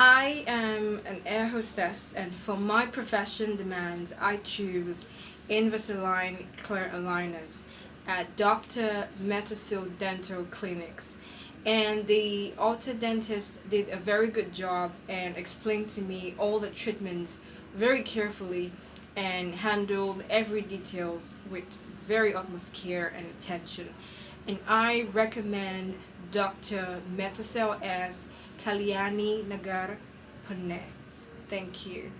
I am an air hostess and for my profession demands I choose Invisalign clear aligners at Dr. Metasil Dental Clinics and the orthodontist did a very good job and explained to me all the treatments very carefully and handled every details with very utmost care and attention and I recommend Dr. Metasel as Kalyani Nagar Pune. Thank you.